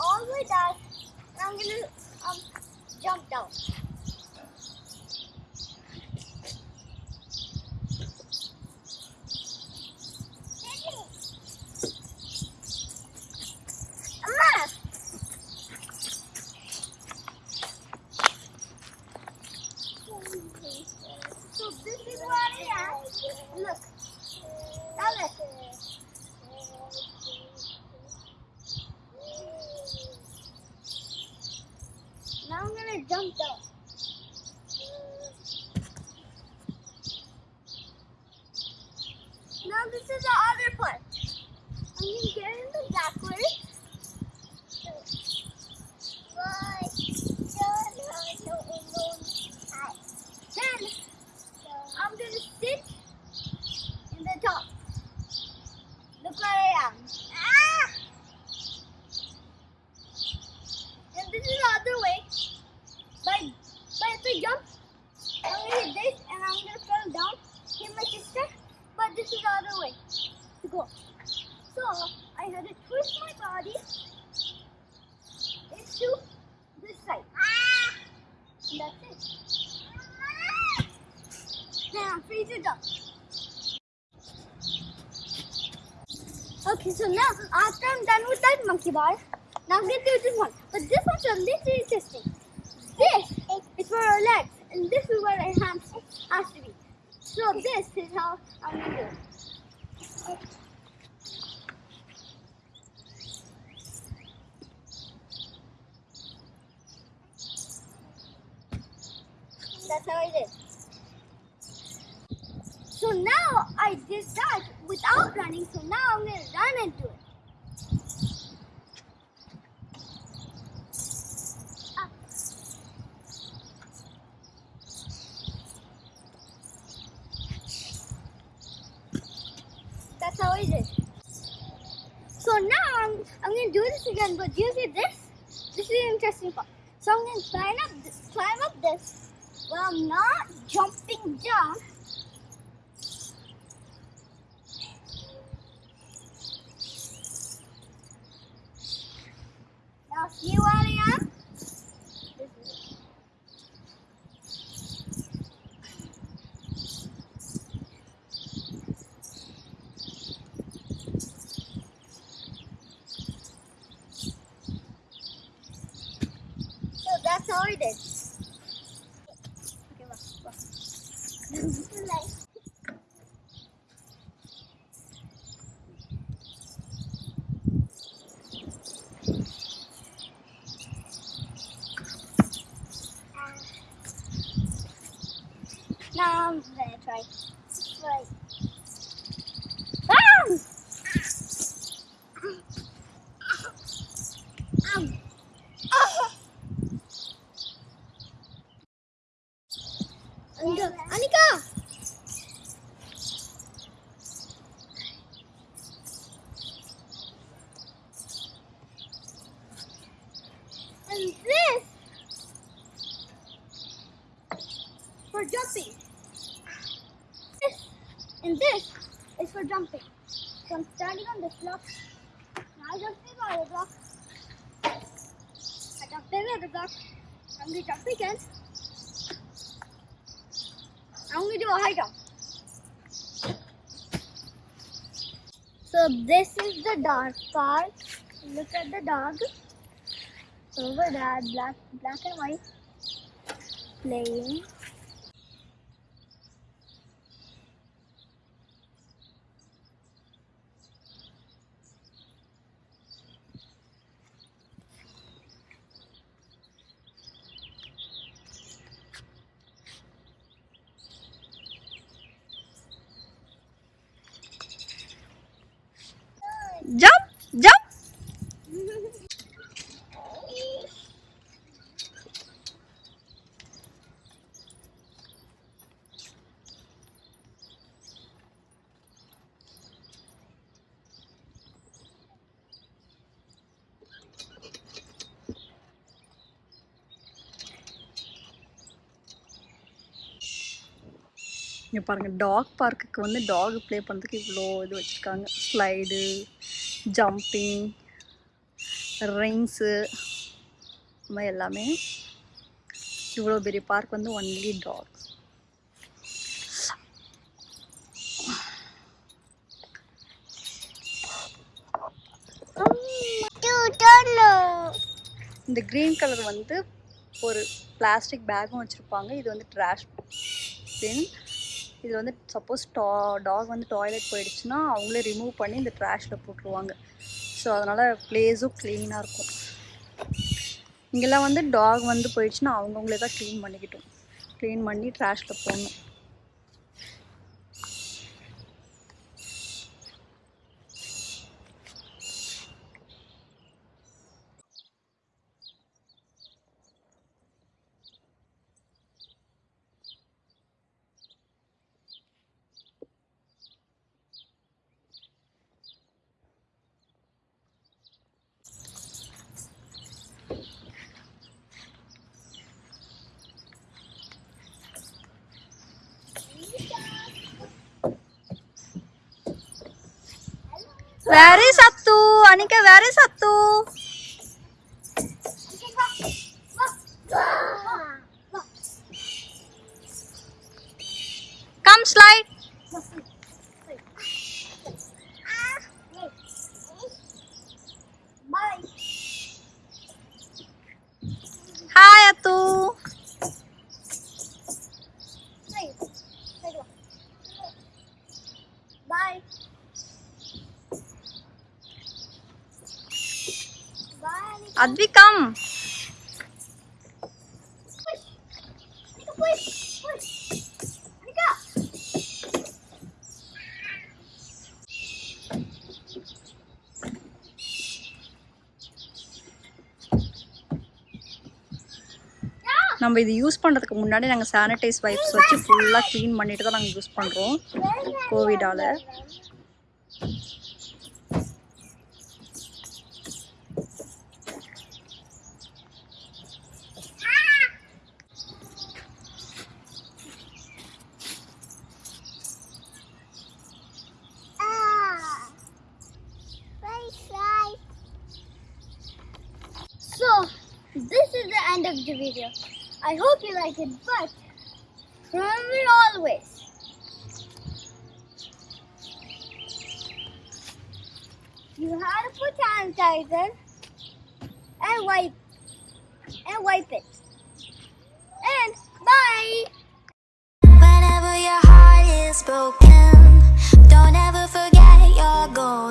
all the way down. I'm gonna um jump down. So this is what I am. Look. Now look. Now I'm gonna jump down. Now this is the other part. I'm gonna get in the backwards. Then I'm gonna sit in the top. Look where I am. Ah! And this is the other way. But but if I jump, I'm gonna hit this and I'm gonna fall down, hit my sister. But this is the to go. So I had to twist my body into this side. And that's it. Now free to jump. Okay, so now after I'm done with that monkey bar, now I'm gonna do this one. But this one's a little interesting. This is for our legs, and this is where our hands has to be. So this is how I'm gonna do it. That's how I did. So now I did that without running, so now I'm gonna run and do it. So now I'm, I'm gonna do this again, but do you see this? This is interesting part. So I'm gonna climb up, this, climb up this. Well, I'm not jumping down. Now see where I am? This is it. Now I'm gonna try. Right. Ah! Um. Ah! Anika, Anika! And this for jumping. This and this is for jumping. So I'm standing on this block. Now jumping on the block. I jumped over the block. I'm gonna jump again. I'm gonna do a high jump. So this is the dark part. Look at the dog. Over there, black, black and white, playing. இங்கே பாருங்கள் talk பார்க்குக்கு வந்து talk play பண்ணுறதுக்கு இவ்வளோ இது வச்சுருக்காங்க. Slide jumping rings இந்த மாதிரி எல்லாமே இவ்வளோ பெரிய பார்க் வந்து ஒன்லி டாக்ஸ் இந்த க்ரீன் கலர் வந்து ஒரு பிளாஸ்டிக் பேக்கும் வச்சுருப்பாங்க. இது வந்து ட்ராஷ் பின் இது வந்து சப்போஸ் டா டாக் வந்து டாய்லெட் போயிடுச்சுன்னா அவங்களே ரிமூவ் பண்ணி இந்த ட்ராஷில் போட்டுருவாங்க. ஸோ அதனால் ப்ளேஸும் க்ளீனாக இருக்கும். இங்கெல்லாம் வந்து டாக் வந்து போயிடுச்சுன்னா அவங்கவுங்களே தான் க்ளீன் பண்ணிக்கிட்டோம். க்ளீன் பண்ணி ட்ராஷில் போடணும். Where is Sattu? Anika, where is Sattu? Come slide. Yeah. நம்ம இது யூஸ் பண்ணுறதுக்கு முன்னாடி நாங்கள் சானிடைஸ் வைப்ஸ் வச்சு ஃபுல்லாக க்ளீன் பண்ணிட்டு தான் நாங்கள் யூஸ் பண்ணுறோம் கோவிடால் this is the end of the video. I hope you like it, but remember always, you have to put sanitizer and wipe, and wipe it. And bye! Whenever your heart is broken, don't ever forget your.